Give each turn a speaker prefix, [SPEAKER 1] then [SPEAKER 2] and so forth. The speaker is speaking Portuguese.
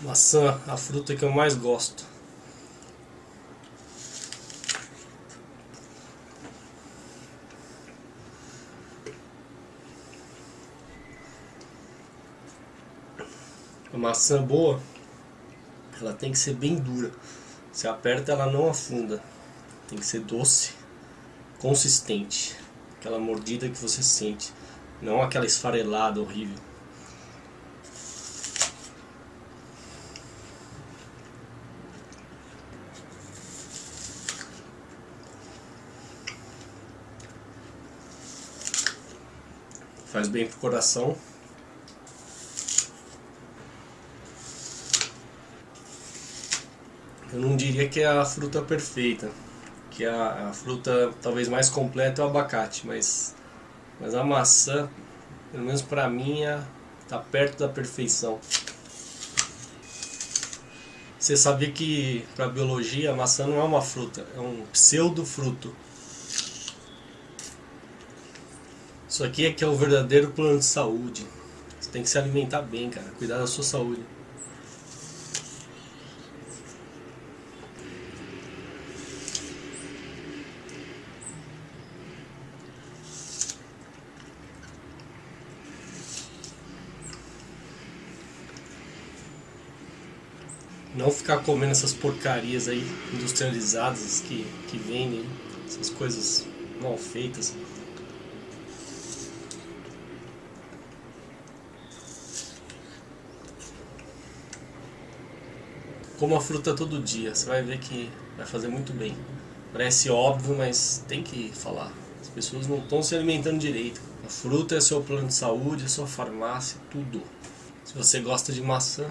[SPEAKER 1] Maçã, a fruta que eu mais gosto. A maçã boa, ela tem que ser bem dura. Se aperta, ela não afunda. Tem que ser doce, consistente. Aquela mordida que você sente. Não aquela esfarelada horrível. Faz bem pro coração. Eu não diria que é a fruta perfeita, que é a, a fruta talvez mais completa é o abacate, mas, mas a maçã, pelo menos para mim, está perto da perfeição. Você sabia que para biologia a maçã não é uma fruta, é um pseudo-fruto. Isso aqui é que é o verdadeiro plano de saúde. Você tem que se alimentar bem, cara, cuidar da sua saúde. Não ficar comendo essas porcarias aí industrializadas que, que vendem, essas coisas mal feitas. Como a fruta todo dia, você vai ver que vai fazer muito bem. Parece óbvio, mas tem que falar. As pessoas não estão se alimentando direito. A fruta é seu plano de saúde, é sua farmácia, tudo. Se você gosta de maçã,